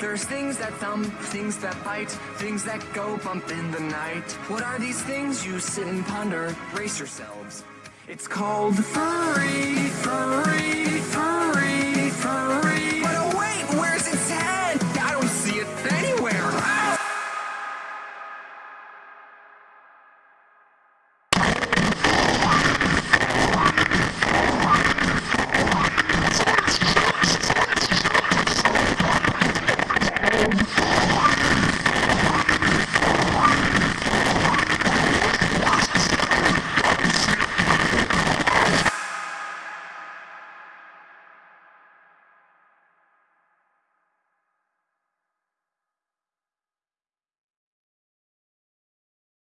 There's things that thump, things that bite, things that go bump in the night. What are these things you sit and ponder? Brace yourselves. It's called furry.